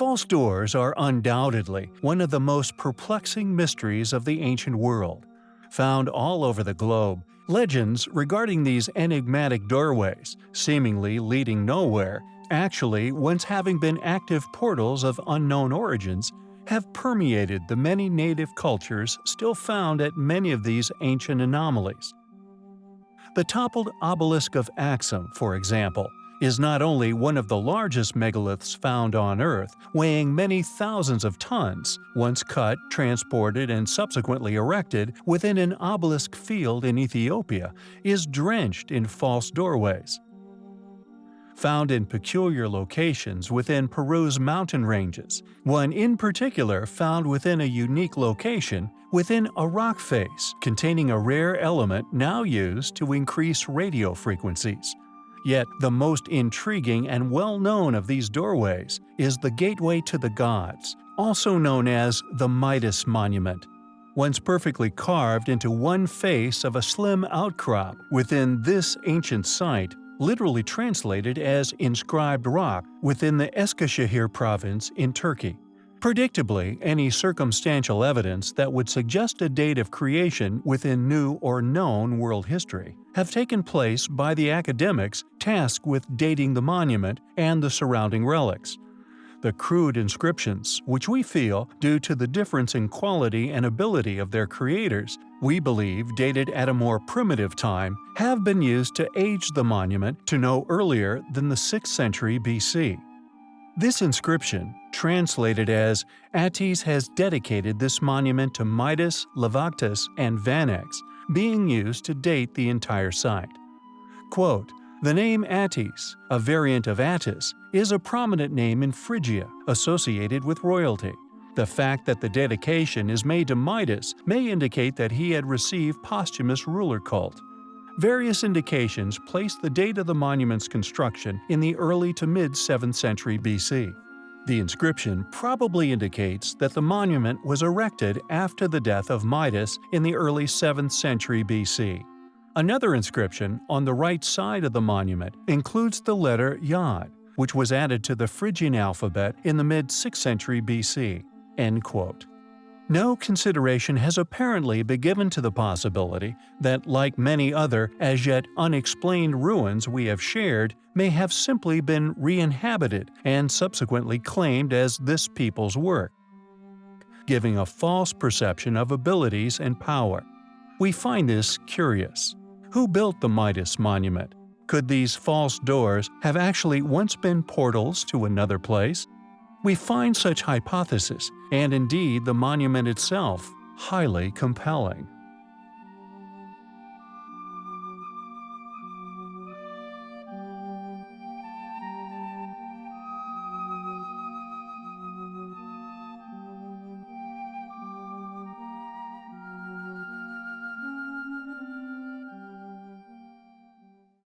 False doors are undoubtedly one of the most perplexing mysteries of the ancient world. Found all over the globe, legends regarding these enigmatic doorways, seemingly leading nowhere, actually once having been active portals of unknown origins, have permeated the many native cultures still found at many of these ancient anomalies. The toppled obelisk of Axum, for example, is not only one of the largest megaliths found on Earth, weighing many thousands of tons, once cut, transported, and subsequently erected within an obelisk field in Ethiopia, is drenched in false doorways. Found in peculiar locations within Peru's mountain ranges, one in particular found within a unique location within a rock face containing a rare element now used to increase radio frequencies. Yet the most intriguing and well-known of these doorways is the Gateway to the Gods, also known as the Midas Monument. Once perfectly carved into one face of a slim outcrop within this ancient site, literally translated as inscribed rock within the Eskişehir province in Turkey. Predictably, any circumstantial evidence that would suggest a date of creation within new or known world history have taken place by the academics tasked with dating the monument and the surrounding relics. The crude inscriptions, which we feel, due to the difference in quality and ability of their creators, we believe dated at a more primitive time, have been used to age the monument to no earlier than the 6th century BC. This inscription, translated as Attis has dedicated this monument to Midas, Lavactus, and Vanax, being used to date the entire site. Quote, the name Ates, a variant of Attis, is a prominent name in Phrygia associated with royalty. The fact that the dedication is made to Midas may indicate that he had received posthumous ruler cult. Various indications place the date of the monument's construction in the early to mid 7th century BC. The inscription probably indicates that the monument was erected after the death of Midas in the early 7th century BC. Another inscription on the right side of the monument includes the letter Yod, which was added to the Phrygian alphabet in the mid-6th century BC. End quote. No consideration has apparently been given to the possibility that, like many other as yet unexplained ruins we have shared, may have simply been re-inhabited and subsequently claimed as this people's work, giving a false perception of abilities and power. We find this curious. Who built the Midas monument? Could these false doors have actually once been portals to another place? We find such hypothesis, and indeed the monument itself, highly compelling.